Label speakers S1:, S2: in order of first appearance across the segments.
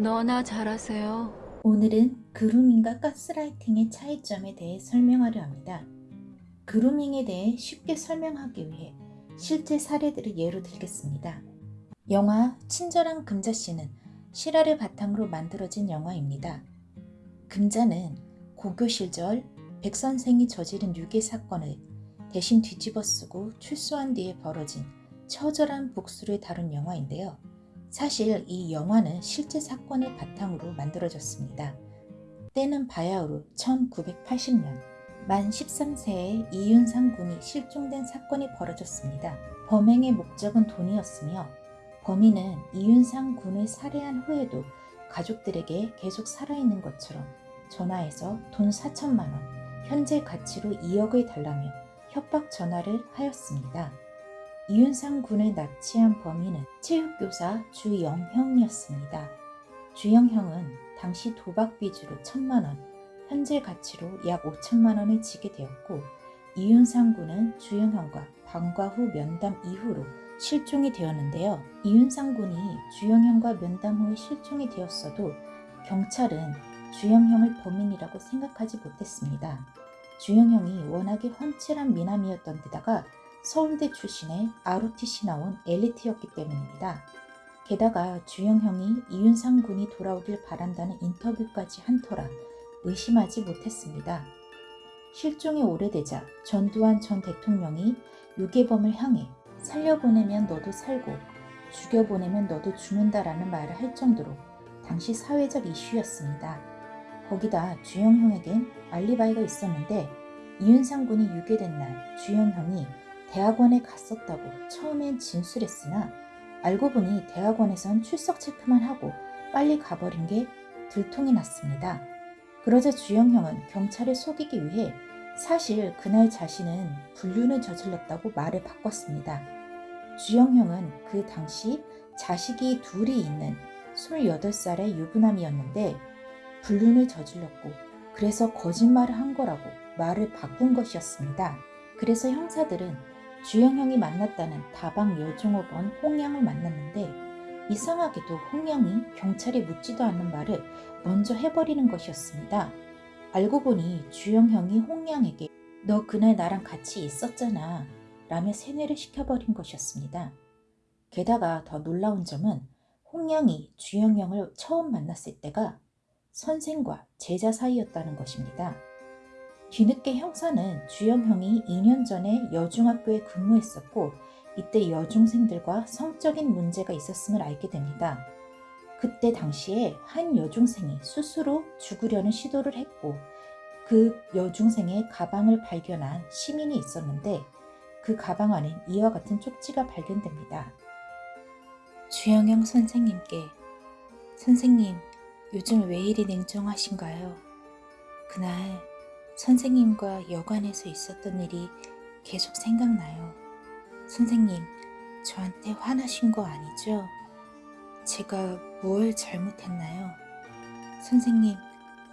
S1: 너나 잘하세요.
S2: 오늘은 그루밍과 가스라이팅의 차이점에 대해 설명하려 합니다. 그루밍에 대해 쉽게 설명하기 위해 실제 사례들을 예로 들겠습니다. 영화 친절한 금자씨는 실화를 바탕으로 만들어진 영화입니다. 금자는 고교 시절 백 선생이 저지른 유괴 사건을 대신 뒤집어 쓰고 출소한 뒤에 벌어진 처절한 복수를 다룬 영화인데요. 사실 이 영화는 실제 사건을 바탕으로 만들어졌습니다. 때는 바야흐로 1980년 만 13세의 이윤상 군이 실종된 사건이 벌어졌습니다. 범행의 목적은 돈이었으며 범인은 이윤상 군을 살해한 후에도 가족들에게 계속 살아있는 것처럼 전화해서 돈 4천만 원, 현재 가치로 2억을 달라며 협박 전화를 하였습니다. 이윤상 군을 납치한 범인은 체육교사 주영형이었습니다. 주영형은 당시 도박 빚으로 천만 원, 현재 가치로 약 5천만 원을 지게 되었고 이윤상 군은 주영형과 방과 후 면담 이후로 실종이 되었는데요. 이윤상 군이 주영형과 면담 후에 실종이 되었어도 경찰은 주영형을 범인이라고 생각하지 못했습니다. 주영형이 워낙에 훤칠한 미남이었던 데다가 서울대 출신의 ROTC 나온 엘리트였기 때문입니다. 게다가 주영형이 이윤상 군이 돌아오길 바란다는 인터뷰까지 한 터라 의심하지 못했습니다. 실종이 오래되자 전두환 전 대통령이 유괴범을 향해 살려보내면 너도 살고 죽여보내면 너도 죽는다라는 말을 할 정도로 당시 사회적 이슈였습니다. 거기다 주영형에겐 알리바이가 있었는데 이윤상 군이 유괴된 날 주영형이 대학원에 갔었다고 처음엔 진술했으나 알고 보니 대학원에선 출석 체크만 하고 빨리 가버린 게 들통이 났습니다. 그러자 주영 형은 경찰을 속이기 위해 사실 그날 자신은 불륜을 저질렀다고 말을 바꿨습니다. 주영 형은 그 당시 자식이 둘이 있는 28살의 유부남이었는데 불륜을 저질렀고 그래서 거짓말을 한 거라고 말을 바꾼 것이었습니다. 그래서 형사들은 주영형이 만났다는 다방 여중업원 홍양을 만났는데 이상하게도 홍양이 경찰에 묻지도 않는 말을 먼저 해버리는 것이었습니다. 알고 보니 주영형이 홍양에게 너 그날 나랑 같이 있었잖아 라며 세뇌를 시켜버린 것이었습니다. 게다가 더 놀라운 점은 홍양이 주영형을 처음 만났을 때가 선생과 제자 사이였다는 것입니다. 뒤늦게 형사는 주영형이 2년 전에 여중학교에 근무했었고 이때 여중생들과 성적인 문제가 있었음을 알게 됩니다. 그때 당시에 한 여중생이 스스로 죽으려는 시도를 했고 그 여중생의 가방을 발견한 시민이 있었는데 그 가방 안엔 이와 같은 쪽지가 발견됩니다. 주영형 선생님께 선생님 요즘 왜 이리 냉정하신가요? 그날 선생님과 여관에서 있었던 일이 계속 생각나요. 선생님, 저한테 화나신 거 아니죠? 제가 뭘 잘못했나요? 선생님,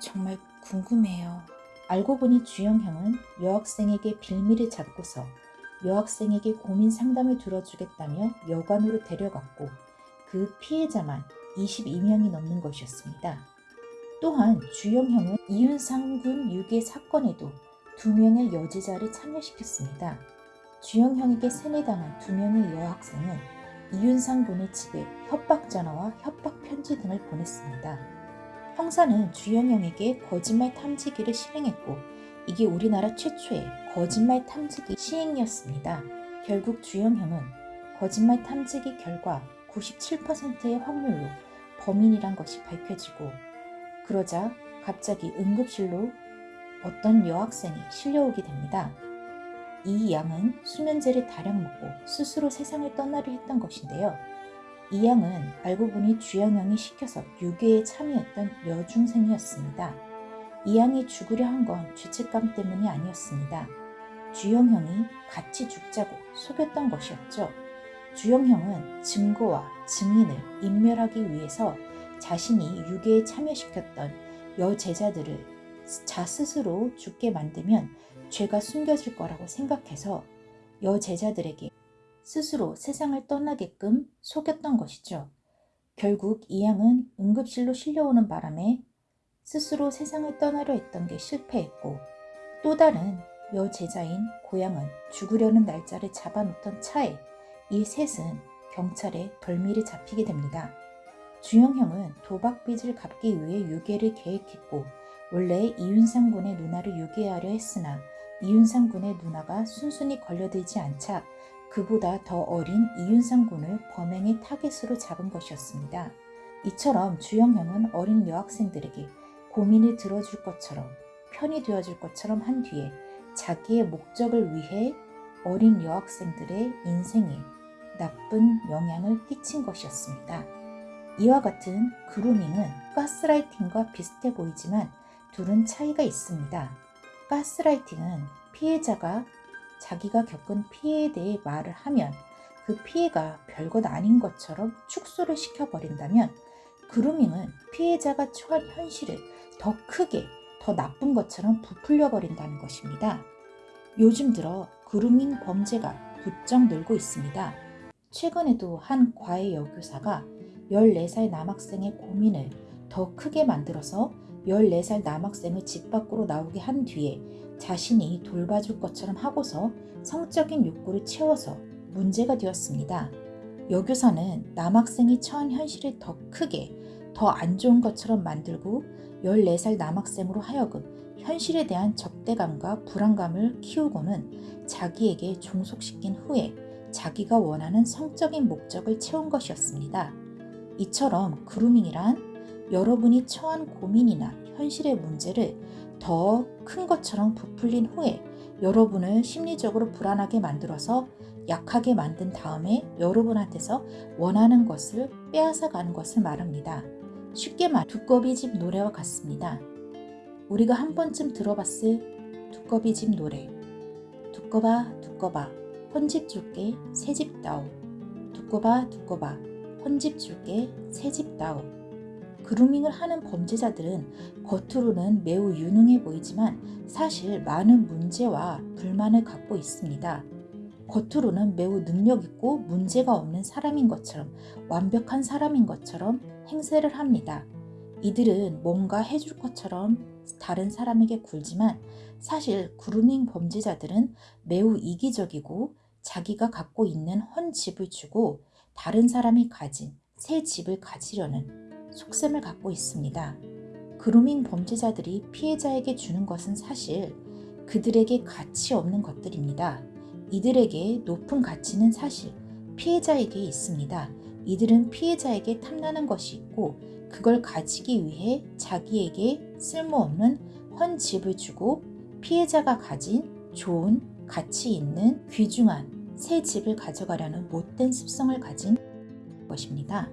S2: 정말 궁금해요. 알고 보니 주영형은 여학생에게 빌미를 잡고서 여학생에게 고민 상담을 들어주겠다며 여관으로 데려갔고 그 피해자만 22명이 넘는 것이었습니다. 또한 주영형은 이윤상군 유괴 사건에도 두 명의 여지자를 참여시켰습니다. 주영형에게 세뇌당한 두 명의 여학생은 이윤상군의 집에 협박 전화와 협박 편지 등을 보냈습니다. 형사는 주영형에게 거짓말 탐지기를 실행했고 이게 우리나라 최초의 거짓말 탐지기 시행이었습니다. 결국 주영형은 거짓말 탐지기 결과 97%의 확률로 범인이란 것이 밝혀지고 그러자 갑자기 응급실로 어떤 여학생이 실려오게 됩니다. 이 양은 수면제를 다량 먹고 스스로 세상을 떠나려 했던 것인데요. 이 양은 알고 보니 주영영이 시켜서 유괴에 참여했던 여중생이었습니다. 이 양이 죽으려 한 건 죄책감 때문이 아니었습니다. 주영형이 같이 죽자고 속였던 것이었죠. 주영형은 증거와 증인을 인멸하기 위해서 자신이 유괴에 참여시켰던 여제자들을 자 스스로 죽게 만들면 죄가 숨겨질 거라고 생각해서 여제자들에게 스스로 세상을 떠나게끔 속였던 것이죠. 결국 이 양은 응급실로 실려오는 바람에 스스로 세상을 떠나려 했던 게 실패했고 또 다른 여제자인 고양은 죽으려는 날짜를 잡아놓던 차에 이 셋은 경찰에 덜미를 잡히게 됩니다. 주영형은 도박 빚을 갚기 위해 유괴를 계획했고 원래 이윤상 군의 누나를 유괴하려 했으나 이윤상 군의 누나가 순순히 걸려들지 않자 그보다 더 어린 이윤상 군을 범행의 타겟으로 잡은 것이었습니다. 이처럼 주영형은 어린 여학생들에게 고민을 들어줄 것처럼 편이 되어줄 것처럼 한 뒤에 자기의 목적을 위해 어린 여학생들의 인생에 나쁜 영향을 끼친 것이었습니다. 이와 같은 그루밍은 가스라이팅과 비슷해 보이지만 둘은 차이가 있습니다. 가스라이팅은 피해자가 자기가 겪은 피해에 대해 말을 하면 그 피해가 별것 아닌 것처럼 축소를 시켜버린다면 그루밍은 피해자가 처한 현실을 더 크게 더 나쁜 것처럼 부풀려 버린다는 것입니다. 요즘 들어 그루밍 범죄가 부쩍 늘고 있습니다. 최근에도 한 과외 여교사가 14살 남학생의 고민을 더 크게 만들어서 14살 남학생을 집 밖으로 나오게 한 뒤에 자신이 돌봐줄 것처럼 하고서 성적인 욕구를 채워서 문제가 되었습니다. 여교사는 남학생이 처한 현실을 더 크게, 더 안 좋은 것처럼 만들고 14살 남학생으로 하여금 현실에 대한 적대감과 불안감을 키우고는 자기에게 종속시킨 후에 자기가 원하는 성적인 목적을 채운 것이었습니다. 이처럼 그루밍이란 여러분이 처한 고민이나 현실의 문제를 더 큰 것처럼 부풀린 후에 여러분을 심리적으로 불안하게 만들어서 약하게 만든 다음에 여러분한테서 원하는 것을 빼앗아 가는 것을 말합니다. 쉽게 말 두꺼비 집 노래와 같습니다. 우리가 한 번쯤 들어봤을 두꺼비 집 노래. 두꺼봐 두꺼봐 헌집 줄게 새집 다오. 두꺼봐 두꺼봐 헌집 줄게 새집 다오. 그루밍을 하는 범죄자들은 겉으로는 매우 유능해 보이지만 사실 많은 문제와 불만을 갖고 있습니다. 겉으로는 매우 능력 있고 문제가 없는 사람인 것처럼 완벽한 사람인 것처럼 행세를 합니다. 이들은 뭔가 해줄 것처럼 다른 사람에게 굴지만 사실 그루밍 범죄자들은 매우 이기적이고 자기가 갖고 있는 헌 집을 주고 다른 사람이 가진 새 집을 가지려는 속셈을 갖고 있습니다. 그루밍 범죄자들이 피해자에게 주는 것은 사실 그들에게 가치 없는 것들입니다. 이들에게 높은 가치는 사실 피해자에게 있습니다. 이들은 피해자에게 탐나는 것이 있고 그걸 가지기 위해 자기에게 쓸모없는 헌 집을 주고 피해자가 가진 좋은 가치 있는 귀중한 새 집을 가져가려는 못된 습성을 가진 것입니다.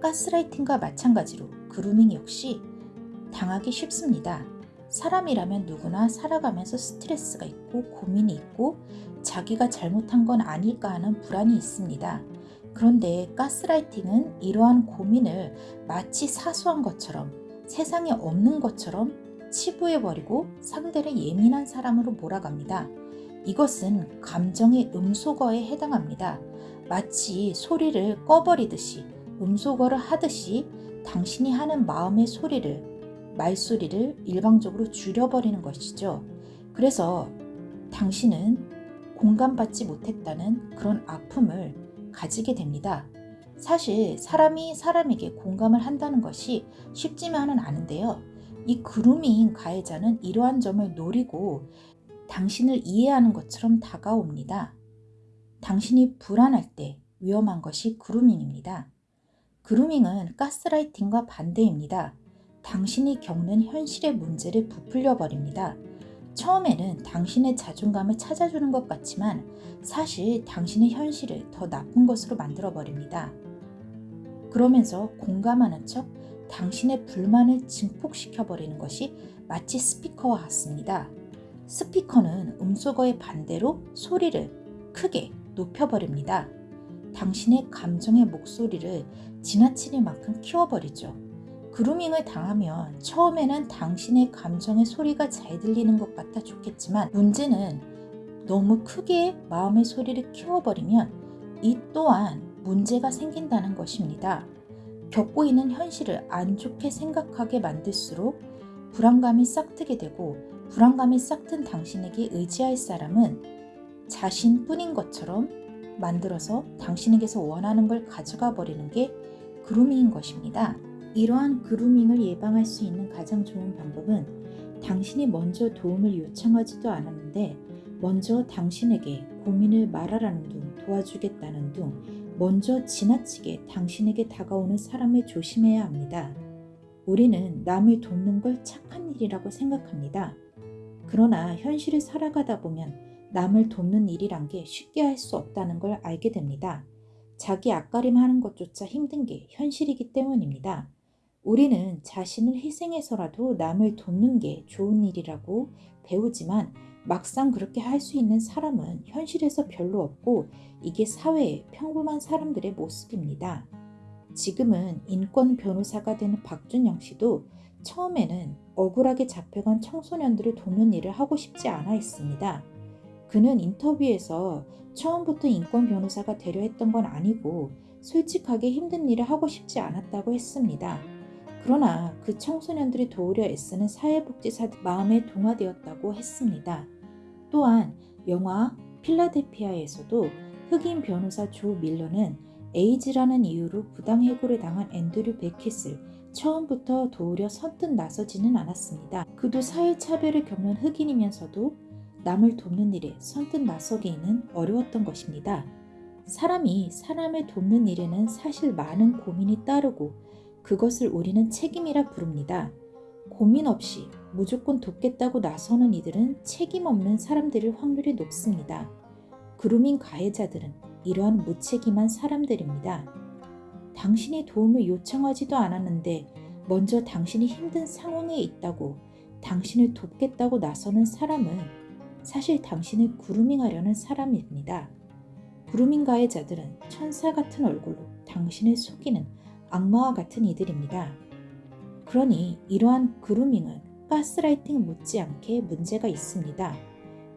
S2: 가스라이팅과 마찬가지로 그루밍 역시 당하기 쉽습니다. 사람이라면 누구나 살아가면서 스트레스가 있고 고민이 있고 자기가 잘못한 건 아닐까 하는 불안이 있습니다. 그런데 가스라이팅은 이러한 고민을 마치 사소한 것처럼 세상에 없는 것처럼 치부해버리고 상대를 예민한 사람으로 몰아갑니다. 이것은 감정의 음소거에 해당합니다. 마치 소리를 꺼버리듯이 음소거를 하듯이 당신이 하는 마음의 소리를, 말소리를 일방적으로 줄여버리는 것이죠. 그래서 당신은 공감받지 못했다는 그런 아픔을 가지게 됩니다. 사실 사람이 사람에게 공감을 한다는 것이 쉽지만은 않은데요. 이 그루밍 가해자는 이러한 점을 노리고 당신을 이해하는 것처럼 다가옵니다. 당신이 불안할 때 위험한 것이 그루밍입니다. 그루밍은 가스라이팅과 반대입니다. 당신이 겪는 현실의 문제를 부풀려 버립니다. 처음에는 당신의 자존감을 찾아주는 것 같지만 사실 당신의 현실을 더 나쁜 것으로 만들어 버립니다. 그러면서 공감하는 척 당신의 불만을 증폭시켜 버리는 것이 마치 스피커와 같습니다. 스피커는 음소거의 반대로 소리를 크게 높여버립니다. 당신의 감정의 목소리를 지나치는 만큼 키워버리죠. 그루밍을 당하면 처음에는 당신의 감정의 소리가 잘 들리는 것 같아 좋겠지만 문제는 너무 크게 마음의 소리를 키워버리면 이 또한 문제가 생긴다는 것입니다. 겪고 있는 현실을 안 좋게 생각하게 만들수록 불안감이 싹트게 되고 불안감이 싹튼 당신에게 의지할 사람은 자신뿐인 것처럼 만들어서 당신에게서 원하는 걸 가져가 버리는 게 그루밍인 것입니다. 이러한 그루밍을 예방할 수 있는 가장 좋은 방법은 당신이 먼저 도움을 요청하지도 않았는데 먼저 당신에게 고민을 말하라는 둥 도와주겠다는 둥 먼저 지나치게 당신에게 다가오는 사람을 조심해야 합니다. 우리는 남을 돕는 걸 착한 일이라고 생각합니다. 그러나 현실을 살아가다 보면 남을 돕는 일이란 게 쉽게 할 수 없다는 걸 알게 됩니다. 자기 앞가림 하는 것조차 힘든 게 현실이기 때문입니다. 우리는 자신을 희생해서라도 남을 돕는 게 좋은 일이라고 배우지만 막상 그렇게 할 수 있는 사람은 현실에서 별로 없고 이게 사회의 평범한 사람들의 모습입니다. 지금은 인권 변호사가 되는 박준영 씨도 처음에는 억울하게 잡혀간 청소년들을 돕는 일을 하고 싶지 않아 했습니다. 그는 인터뷰에서 처음부터 인권 변호사가 되려 했던 건 아니고 솔직하게 힘든 일을 하고 싶지 않았다고 했습니다. 그러나 그 청소년들이 도우려 애쓰는 사회복지사들 마음에 동화되었다고 했습니다. 또한 영화 필라델피아에서도 흑인 변호사 조 밀러는 에이즈라는 이유로 부당 해고를 당한 앤드류 베켓을 처음부터 도우려 선뜻 나서지는 않았습니다. 그도 사회차별을 겪는 흑인이면서도 남을 돕는 일에 선뜻 나서기는 어려웠던 것입니다. 사람이 사람을 돕는 일에는 사실 많은 고민이 따르고 그것을 우리는 책임이라 부릅니다. 고민 없이 무조건 돕겠다고 나서는 이들은 책임 없는 사람들일 확률이 높습니다. 그루밍 가해자들은 이러한 무책임한 사람들입니다. 당신이 도움을 요청하지도 않았는데 먼저 당신이 힘든 상황에 있다고 당신을 돕겠다고 나서는 사람은 사실 당신을 그루밍하려는 사람입니다. 그루밍 가해자들은 천사 같은 얼굴로 당신을 속이는 악마와 같은 이들입니다. 그러니 이러한 그루밍은 가스라이팅 못지않게 문제가 있습니다.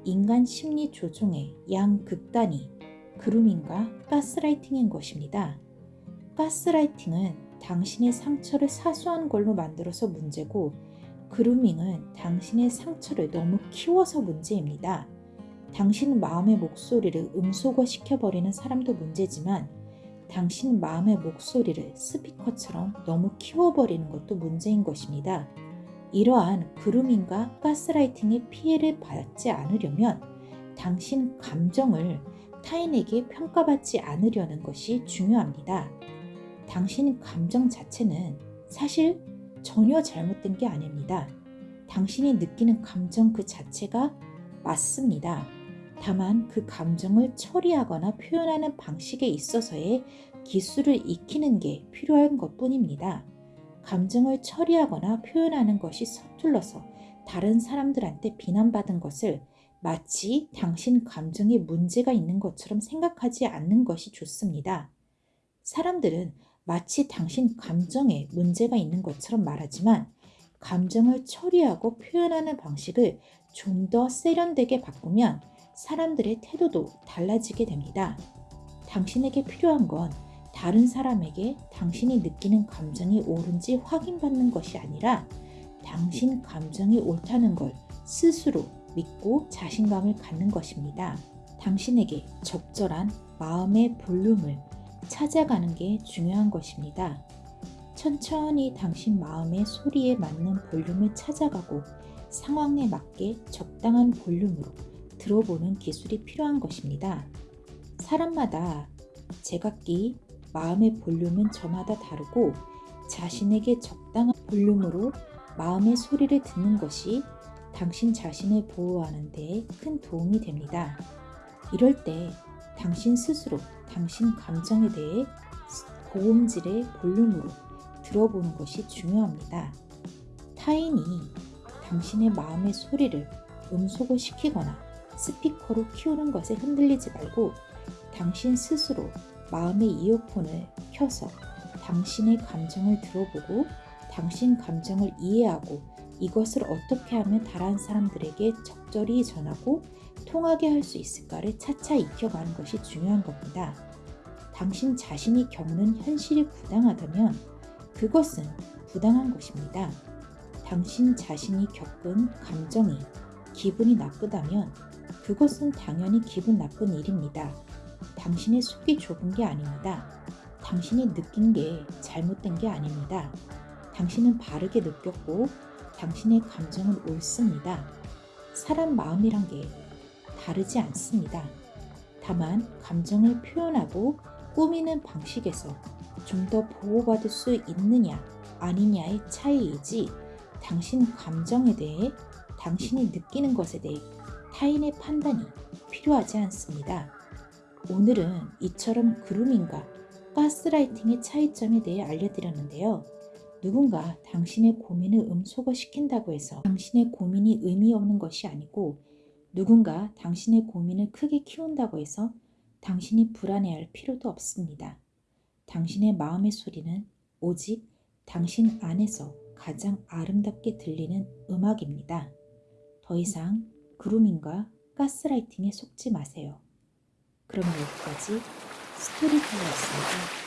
S2: 인간 심리 조종의 양 극단이 그루밍과 가스라이팅인 것입니다. 가스라이팅은 당신의 상처를 사소한 걸로 만들어서 문제고 그루밍은 당신의 상처를 너무 키워서 문제입니다. 당신 마음의 목소리를 음소거 시켜버리는 사람도 문제지만 당신 마음의 목소리를 스피커처럼 너무 키워버리는 것도 문제인 것입니다. 이러한 그루밍과 가스라이팅의 피해를 받지 않으려면 당신 감정을 타인에게 평가받지 않으려는 것이 중요합니다. 당신 감정 자체는 사실 전혀 잘못된 게 아닙니다. 당신이 느끼는 감정 그 자체가 맞습니다. 다만 그 감정을 처리하거나 표현하는 방식에 있어서의 기술을 익히는 게 필요한 것 뿐입니다. 감정을 처리하거나 표현하는 것이 서툴러서 다른 사람들한테 비난받은 것을 마치 당신 감정에 문제가 있는 것처럼 생각하지 않는 것이 좋습니다. 사람들은 마치 당신 감정에 문제가 있는 것처럼 말하지만 감정을 처리하고 표현하는 방식을 좀 더 세련되게 바꾸면 사람들의 태도도 달라지게 됩니다. 당신에게 필요한 건 다른 사람에게 당신이 느끼는 감정이 옳은지 확인받는 것이 아니라 당신 감정이 옳다는 걸 스스로 믿고 자신감을 갖는 것입니다. 당신에게 적절한 마음의 볼륨을 찾아가는 게 중요한 것입니다. 천천히 당신 마음의 소리에 맞는 볼륨을 찾아가고 상황에 맞게 적당한 볼륨으로 들어보는 기술이 필요한 것입니다. 사람마다 제각기 마음의 볼륨은 저마다 다르고 자신에게 적당한 볼륨으로 마음의 소리를 듣는 것이 당신 자신을 보호하는 데 큰 도움이 됩니다. 이럴 때 당신 스스로 당신 감정에 대해 고음질의 볼륨으로 들어보는 것이 중요합니다. 타인이 당신의 마음의 소리를 음소거 시키거나 스피커로 키우는 것에 흔들리지 말고 당신 스스로 마음의 이어폰을 켜서 당신의 감정을 들어보고 당신 감정을 이해하고 이것을 어떻게 하면 다른 사람들에게 적절히 전하고 통하게 할 수 있을까를 차차 익혀가는 것이 중요한 겁니다. 당신 자신이 겪는 현실이 부당하다면 그것은 부당한 것입니다. 당신 자신이 겪은 감정이 기분이 나쁘다면 그것은 당연히 기분 나쁜 일입니다. 당신의 속이 좁은 게 아닙니다. 당신이 느낀 게 잘못된 게 아닙니다. 당신은 바르게 느꼈고 당신의 감정은 옳습니다. 사람 마음이란 게 다르지 않습니다. 다만 감정을 표현하고 꾸미는 방식에서 좀 더 보호받을 수 있느냐 아니냐의 차이이지 당신 감정에 대해 당신이 느끼는 것에 대해 타인의 판단이 필요하지 않습니다. 오늘은 이처럼 그루밍과 가스라이팅의 차이점에 대해 알려드렸는데요. 누군가 당신의 고민을 음소거 시킨다고 해서 당신의 고민이 의미 없는 것이 아니고 누군가 당신의 고민을 크게 키운다고 해서 당신이 불안해할 필요도 없습니다. 당신의 마음의 소리는 오직 당신 안에서 가장 아름답게 들리는 음악입니다. 더 이상 그루밍과 가스라이팅에 속지 마세요. 그럼 여기까지 스토리텔러였습니다.